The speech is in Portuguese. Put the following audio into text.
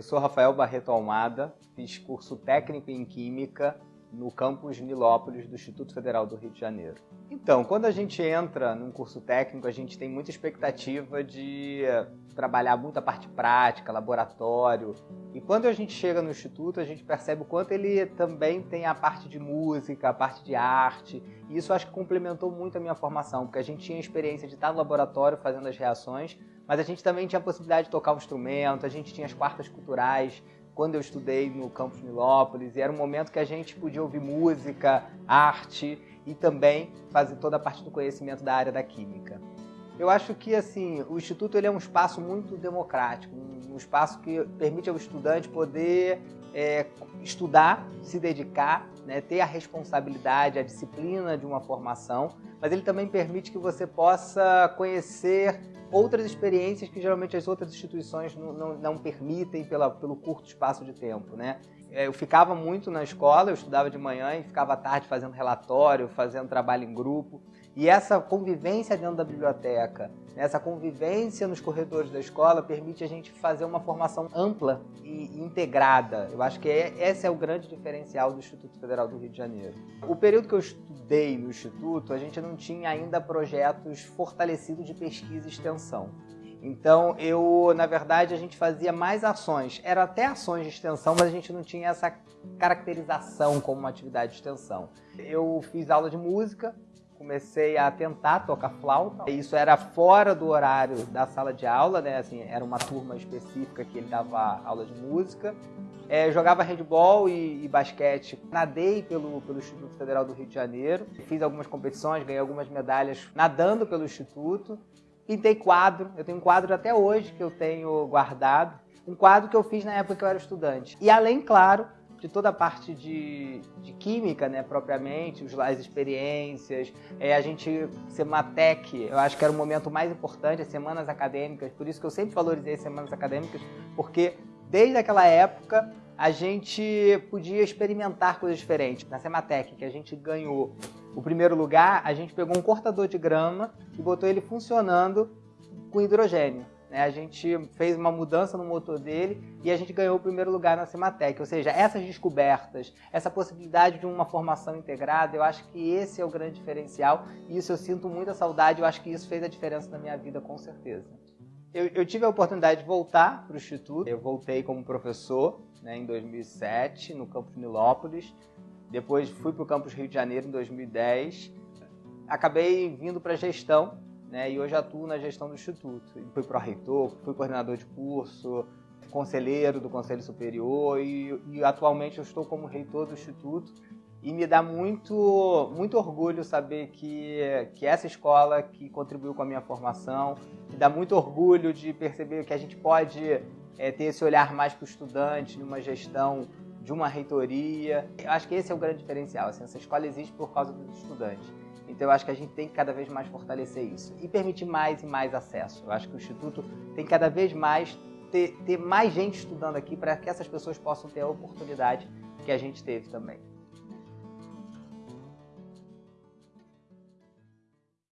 Eu sou Rafael Barreto Almada, fiz curso técnico em Química no campus Nilópolis do Instituto Federal do Rio de Janeiro. Então, quando a gente entra num curso técnico, a gente tem muita expectativa de trabalhar muita parte prática, laboratório. E quando a gente chega no instituto, a gente percebe o quanto ele também tem a parte de música, a parte de arte. E isso acho que complementou muito a minha formação, porque a gente tinha a experiência de estar no laboratório fazendo as reações, mas a gente também tinha a possibilidade de tocar um instrumento, a gente tinha as quartas culturais, quando eu estudei no campus Nilópolis, e era um momento que a gente podia ouvir música, arte e também fazer toda a parte do conhecimento da área da química. Eu acho que assim o instituto ele é um espaço muito democrático, um espaço que permite ao estudante poder é, estudar, se dedicar, né, ter a responsabilidade, a disciplina de uma formação, mas ele também permite que você possa conhecer outras experiências que geralmente as outras instituições não, não, não permitem pela, pelo curto espaço de tempo, né? É, eu ficava muito na escola, eu estudava de manhã e ficava à tarde fazendo relatório, fazendo trabalho em grupo. E essa convivência dentro da biblioteca, essa convivência nos corredores da escola permite a gente fazer uma formação ampla e integrada. Eu acho que é, esse é o grande diferencial do Instituto Federal do Rio de Janeiro. O período que eu estudei no Instituto, a gente não tinha ainda projetos fortalecidos de pesquisa e extensão. Então, eu, na verdade, a gente fazia mais ações. Era até ações de extensão, mas a gente não tinha essa caracterização como uma atividade de extensão. Eu fiz aula de música, comecei a tentar tocar flauta. Isso era fora do horário da sala de aula, né? Assim, era uma turma específica que ele dava aula de música. É, jogava handball e, e, basquete. Nadei pelo, pelo Instituto Federal do Rio de Janeiro. Fiz algumas competições, ganhei algumas medalhas nadando pelo Instituto. Pintei quadro. Eu tenho um quadro até hoje que eu tenho guardado. Um quadro que eu fiz na época que eu era estudante. E além, claro, de toda a parte de, de química, né, propriamente, as experiências, é, a gente, Sematec, eu acho que era o momento mais importante, as semanas acadêmicas, por isso que eu sempre valorizei as semanas acadêmicas, porque desde aquela época a gente podia experimentar coisas diferentes. Na Sematec, que a gente ganhou o primeiro lugar, a gente pegou um cortador de grama e botou ele funcionando com hidrogênio. Né? A gente fez uma mudança no motor dele e a gente ganhou o primeiro lugar na Cimatec. Ou seja, essas descobertas, essa possibilidade de uma formação integrada, eu acho que esse é o grande diferencial e isso eu sinto muita saudade. Eu acho que isso fez a diferença na minha vida, com certeza. Eu, eu tive a oportunidade de voltar para o Instituto. Eu voltei como professor né, em 2007, no campus Nilópolis. Depois fui para o campus Rio de Janeiro em 2010. Acabei vindo para a gestão né, e hoje atuo na gestão do Instituto. Fui pró-reitor, fui coordenador de curso, conselheiro do Conselho Superior e, e, atualmente eu estou como reitor do Instituto e me dá muito, muito orgulho saber que, que essa escola que contribuiu com a minha formação, me dá muito orgulho de perceber que a gente pode é, ter esse olhar mais para o estudante, numa gestão de uma reitoria. Eu acho que esse é o grande diferencial, assim, essa escola existe por causa dos estudantes. Então eu acho que a gente tem que cada vez mais fortalecer isso e permitir mais e mais acesso. Eu acho que o Instituto tem cada vez mais ter, ter mais gente estudando aqui para que essas pessoas possam ter a oportunidade que a gente teve também.